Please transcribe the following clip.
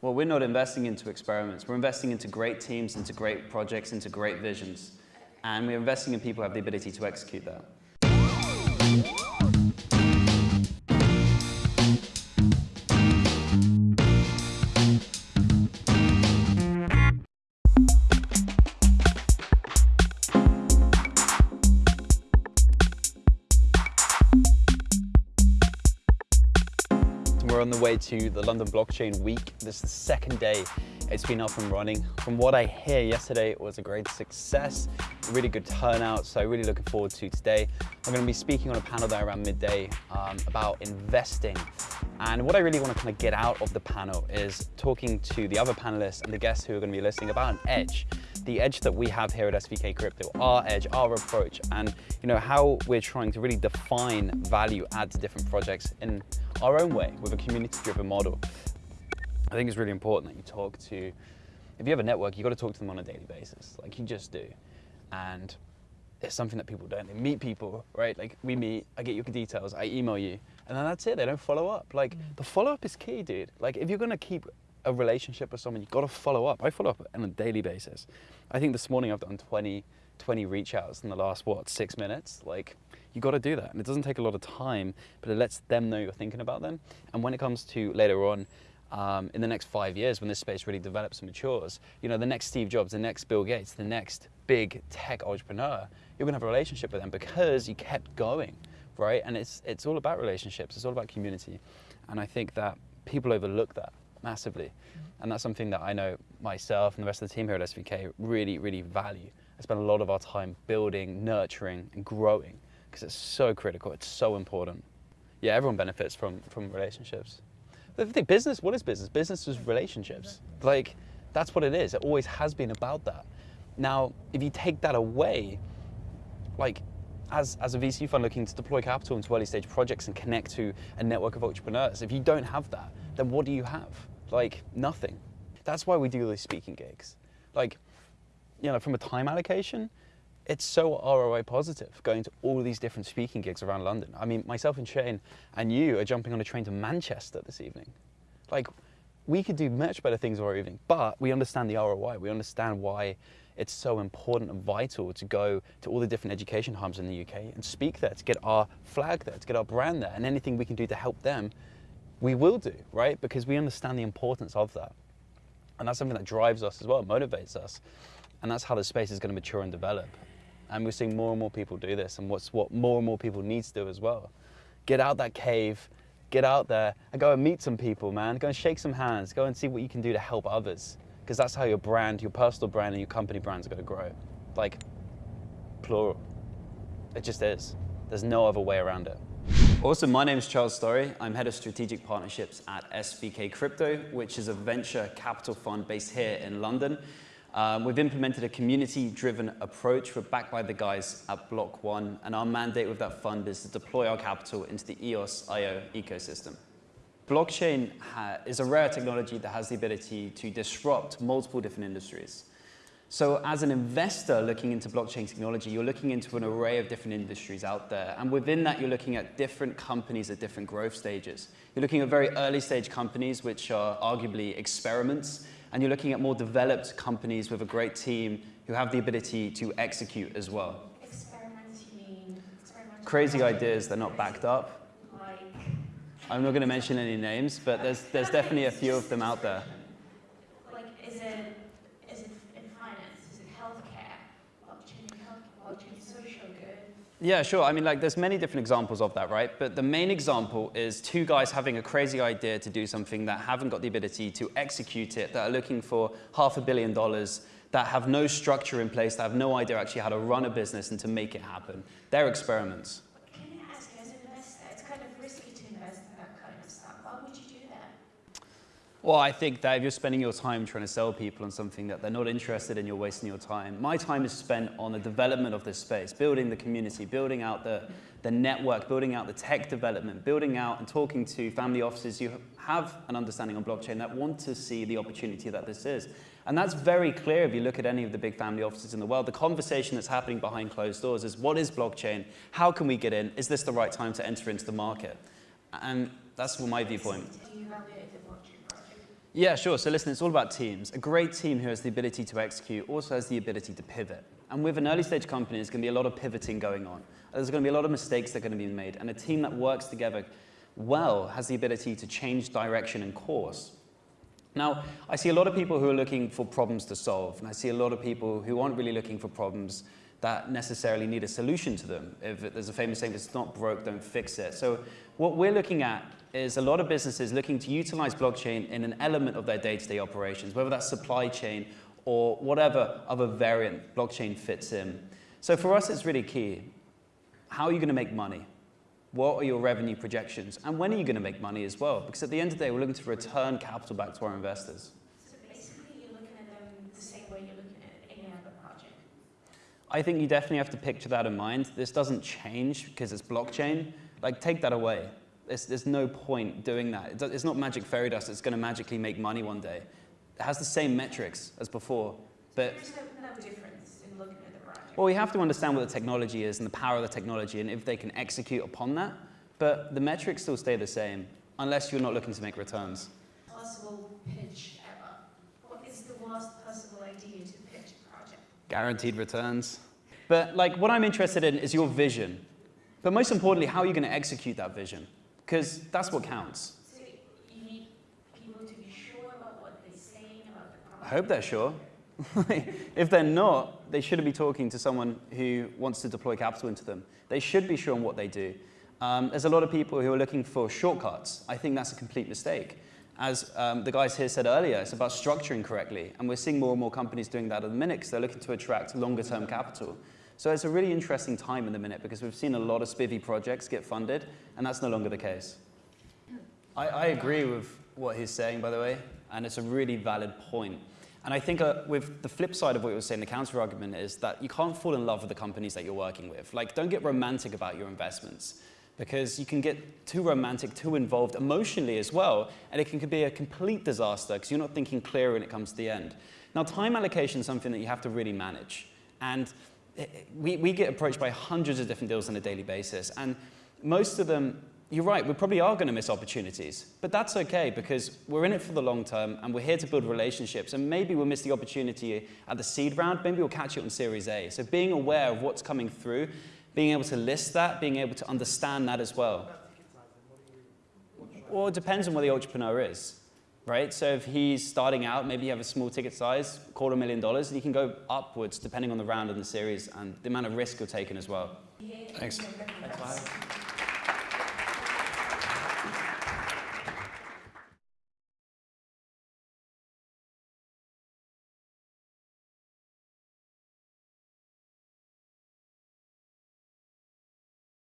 Well, we're not investing into experiments. We're investing into great teams, into great projects, into great visions. And we're investing in people who have the ability to execute that. Way to the London Blockchain Week. This is the second day it's been up and running. From what I hear yesterday, it was a great success, a really good turnout, so really looking forward to today. I'm gonna be speaking on a panel there around midday um, about investing. And what I really wanna kind of get out of the panel is talking to the other panelists and the guests who are gonna be listening about an edge the edge that we have here at SVK Crypto, our edge, our approach, and you know how we're trying to really define value add to different projects in our own way with a community-driven model. I think it's really important that you talk to, if you have a network, you've got to talk to them on a daily basis, like you just do. And it's something that people don't. They meet people, right? Like we meet, I get your details, I email you, and then that's it. They don't follow up. Like mm. the follow up is key, dude. Like if you're gonna keep a relationship with someone, you've got to follow up. I follow up on a daily basis. I think this morning I've done 20, 20 reach outs in the last, what, six minutes? Like, you got to do that. And it doesn't take a lot of time, but it lets them know you're thinking about them. And when it comes to later on, um, in the next five years, when this space really develops and matures, you know, the next Steve Jobs, the next Bill Gates, the next big tech entrepreneur, you're gonna have a relationship with them because you kept going, right? And it's, it's all about relationships. It's all about community. And I think that people overlook that massively. Mm-hmm. And that's something that I know myself and the rest of the team here at SVK really, really value. I spend a lot of our time building, nurturing, and growing because it's so critical. It's so important. Yeah, everyone benefits from, from relationships. The thing, business, what is business? Business is relationships. Like, that's what it is. It always has been about that. Now, if you take that away, like, as, as a VC fund looking to deploy capital into early stage projects and connect to a network of entrepreneurs, if you don't have that, then what do you have? Like nothing. That's why we do these speaking gigs. Like, you know, from a time allocation, it's so ROI positive going to all these different speaking gigs around London. I mean, myself and Shane and you are jumping on a train to Manchester this evening. Like, we could do much better things our evening, but we understand the ROI. We understand why it's so important and vital to go to all the different education hubs in the UK and speak there, to get our flag there, to get our brand there, and anything we can do to help them we will do, right? Because we understand the importance of that. And that's something that drives us as well, motivates us. And that's how the space is going to mature and develop. And we're seeing more and more people do this. And what's what more and more people need to do as well. Get out that cave, get out there and go and meet some people, man. Go and shake some hands. Go and see what you can do to help others. Because that's how your brand, your personal brand and your company brands are going to grow. Like, plural. It just is. There's no other way around it. Awesome, my name is Charles Story. I'm Head of Strategic Partnerships at SVK Crypto, which is a venture capital fund based here in London. Um, we've implemented a community-driven approach. We're backed by the guys at Block.one, and our mandate with that fund is to deploy our capital into the EOSIO ecosystem. Blockchain is a rare technology that has the ability to disrupt multiple different industries. So as an investor looking into blockchain technology, you're looking into an array of different industries out there. And within that, you're looking at different companies at different growth stages. You're looking at very early stage companies, which are arguably experiments. And you're looking at more developed companies with a great team who have the ability to execute as well. Experiments, you mean? Crazy ideas that are not backed up. I'm not going to mention any names, but there's, there's definitely a few of them out there. Like, is it is it in finance? Is it healthcare? Blockchain, healthcare, blockchain, social good. Yeah, sure. I mean, like, there's many different examples of that, right? But the main example is two guys having a crazy idea to do something that haven't got the ability to execute it, that are looking for half a billion dollars, that have no structure in place, that have no idea actually how to run a business and to make it happen. They're experiments. Well, I think that if you're spending your time trying to sell people on something that they're not interested in, you're wasting your time. My time is spent on the development of this space, building the community, building out the, the network, building out the tech development, building out and talking to family offices who have an understanding on blockchain that want to see the opportunity that this is. And that's very clear if you look at any of the big family offices in the world. The conversation that's happening behind closed doors is what is blockchain? How can we get in? Is this the right time to enter into the market? And that's my viewpoint. Yeah, sure. So listen, it's all about teams. A great team who has the ability to execute also has the ability to pivot. And with an early stage company, there's going to be a lot of pivoting going on. There's going to be a lot of mistakes that are going to be made. And a team that works together well has the ability to change direction and course. Now, I see a lot of people who are looking for problems to solve. And I see a lot of people who aren't really looking for problems that necessarily need a solution to them. If there's a famous saying, if it's not broke, don't fix it. So what we're looking at is a lot of businesses looking to utilize blockchain in an element of their day-to-day -day operations, whether that's supply chain or whatever other variant blockchain fits in. So for us, it's really key. How are you going to make money? What are your revenue projections? And when are you going to make money as well? Because at the end of the day, we're looking to return capital back to our investors. So basically, you're looking at them the same way you're looking at any other project. I think you definitely have to picture that in mind. This doesn't change because it's blockchain. Like, take that away. There's, there's no point doing that. It's not magic fairy dust that's going to magically make money one day. It has the same metrics as before, but... There's no, no difference in looking at the project. Well, we have to understand what the technology is and the power of the technology and if they can execute upon that, but the metrics still stay the same unless you're not looking to make returns. Possible pitch ever. What is the worst possible idea to pitch a project? Guaranteed returns. But like what I'm interested in is your vision. But most importantly, how are you going to execute that vision? because that's what counts. So you need people to be sure about what they're saying about the product. I hope they're sure. if they're not, they shouldn't be talking to someone who wants to deploy capital into them. They should be sure on what they do. Um, there's a lot of people who are looking for shortcuts. I think that's a complete mistake. As um, the guys here said earlier, it's about structuring correctly. And we're seeing more and more companies doing that at the minute because they're looking to attract longer term capital. So it's a really interesting time in the minute because we've seen a lot of spivvy projects get funded, and that's no longer the case. I, I agree with what he's saying, by the way, and it's a really valid point. And I think uh, with the flip side of what you were saying, the counter argument is that you can't fall in love with the companies that you're working with. Like, don't get romantic about your investments because you can get too romantic, too involved emotionally as well, and it can be a complete disaster because you're not thinking clear when it comes to the end. Now, time allocation is something that you have to really manage. And we, we get approached by hundreds of different deals on a daily basis. And most of them, you're right, we probably are going to miss opportunities. But that's okay because we're in it for the long term and we're here to build relationships. And maybe we'll miss the opportunity at the seed round. Maybe we'll catch it on Series A. So being aware of what's coming through, being able to list that, being able to understand that as well. Well, it depends on where the entrepreneur is right? So if he's starting out, maybe you have a small ticket size, quarter million dollars, and you can go upwards depending on the round and the series and the amount of risk you're taking as well. Thanks. Thanks.